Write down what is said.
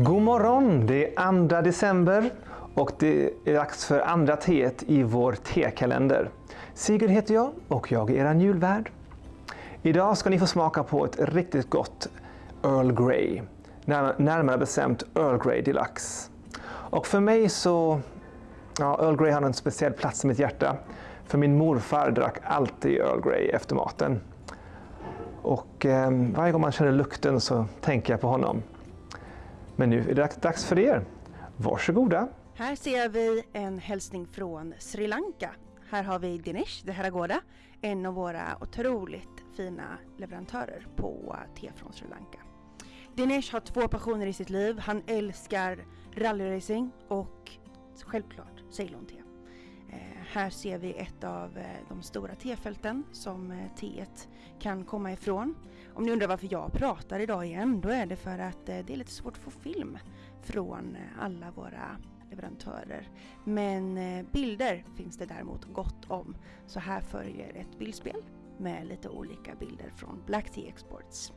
God morgon! Det är 2 december och det är dags för andra teet i vår tekalender. Sigurd heter jag och jag är er julvärd. Idag ska ni få smaka på ett riktigt gott Earl Grey. Närmare bestämt Earl Grey Deluxe. Och för mig så, ja, Earl Grey har en speciell plats i mitt hjärta. För min morfar drack alltid Earl Grey efter maten. Och eh, varje gång man känner lukten så tänker jag på honom. Men nu är det dags för er. Varsågoda! Här ser vi en hälsning från Sri Lanka. Här har vi Dinesh Deharagoda, en av våra otroligt fina leverantörer på te från Sri Lanka. Dinesh har två passioner i sitt liv. Han älskar rallyracing och självklart Ceylon-te. Eh, här ser vi ett av eh, de stora tefälten som eh, teet kan komma ifrån. Om ni undrar varför jag pratar idag igen, då är det för att eh, det är lite svårt att få film från alla våra leverantörer. Men bilder finns det däremot gott om. Så här följer ett bildspel med lite olika bilder från Black Tea Exports.